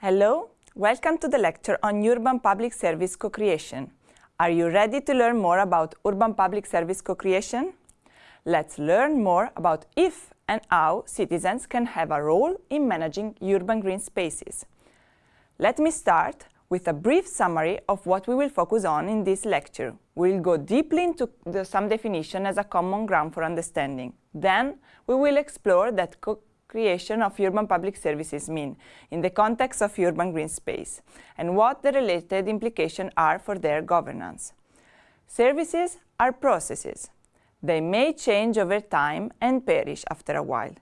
Hello, welcome to the lecture on urban public service co-creation. Are you ready to learn more about urban public service co-creation? Let's learn more about if and how citizens can have a role in managing urban green spaces. Let me start with a brief summary of what we will focus on in this lecture. We'll go deeply into the, some definition as a common ground for understanding. Then we will explore that co-creation of urban public services mean in the context of urban green space and what the related implications are for their governance. Services are processes. They may change over time and perish after a while.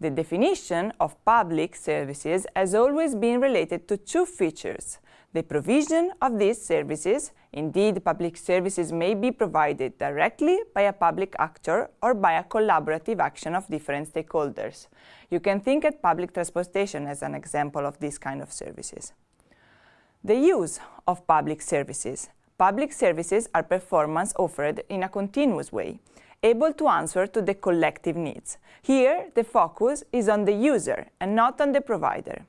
The definition of public services has always been related to two features, the provision of these services, indeed public services may be provided directly by a public actor or by a collaborative action of different stakeholders. You can think at public transportation as an example of this kind of services. The use of public services. Public services are performance offered in a continuous way, able to answer to the collective needs. Here, the focus is on the user and not on the provider.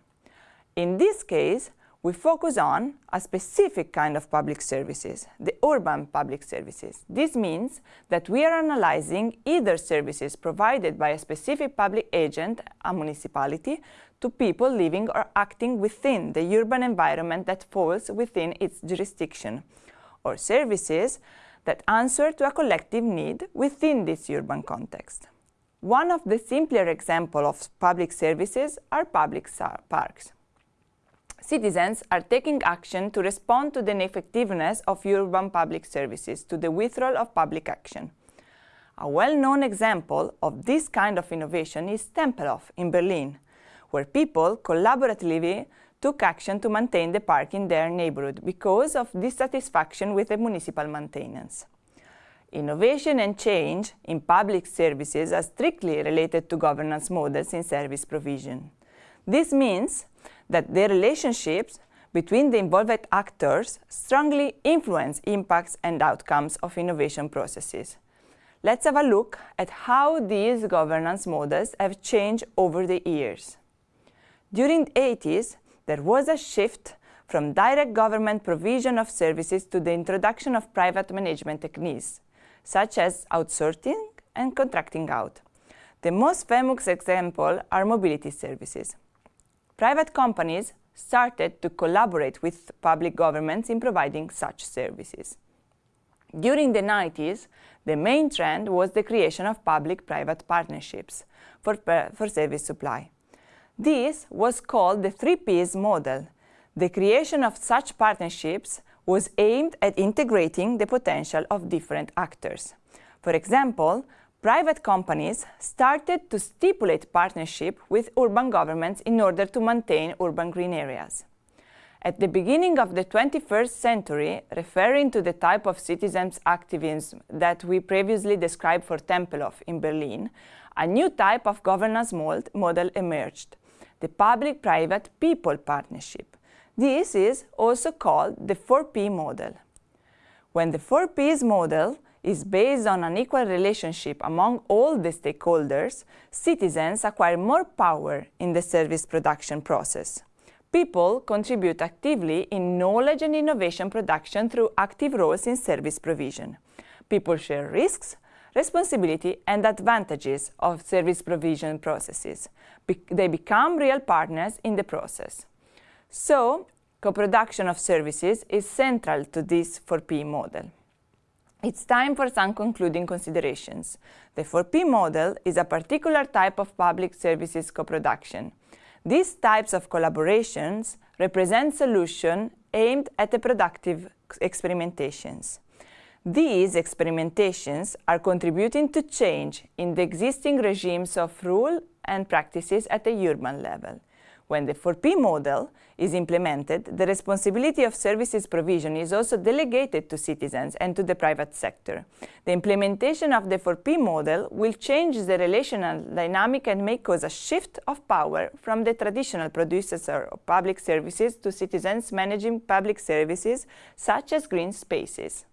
In this case, we focus on a specific kind of public services, the urban public services. This means that we are analyzing either services provided by a specific public agent, a municipality, to people living or acting within the urban environment that falls within its jurisdiction, or services that answer to a collective need within this urban context. One of the simpler examples of public services are public parks citizens are taking action to respond to the ineffectiveness of urban public services, to the withdrawal of public action. A well-known example of this kind of innovation is Tempelhof in Berlin, where people collaboratively took action to maintain the park in their neighborhood because of dissatisfaction with the municipal maintenance. Innovation and change in public services are strictly related to governance models in service provision. This means that the relationships between the involved actors strongly influence impacts and outcomes of innovation processes. Let's have a look at how these governance models have changed over the years. During the 80s, there was a shift from direct government provision of services to the introduction of private management techniques, such as outsourcing and contracting out. The most famous example are mobility services. Private companies started to collaborate with public governments in providing such services. During the 90s, the main trend was the creation of public-private partnerships for, uh, for service supply. This was called the three Ps model. The creation of such partnerships was aimed at integrating the potential of different actors. For example, private companies started to stipulate partnership with urban governments in order to maintain urban green areas. At the beginning of the 21st century, referring to the type of citizens' activism that we previously described for Tempelhof in Berlin, a new type of governance model emerged, the public-private people partnership. This is also called the 4P model. When the 4Ps model is based on an equal relationship among all the stakeholders, citizens acquire more power in the service production process. People contribute actively in knowledge and innovation production through active roles in service provision. People share risks, responsibility and advantages of service provision processes. Be they become real partners in the process. So, co-production of services is central to this 4P model. It's time for some concluding considerations. The 4P model is a particular type of public services co-production. These types of collaborations represent solutions aimed at the productive experimentations. These experimentations are contributing to change in the existing regimes of rule and practices at the urban level. When the 4P model is implemented, the responsibility of services provision is also delegated to citizens and to the private sector. The implementation of the 4P model will change the relational dynamic and may cause a shift of power from the traditional producers of public services to citizens managing public services, such as green spaces.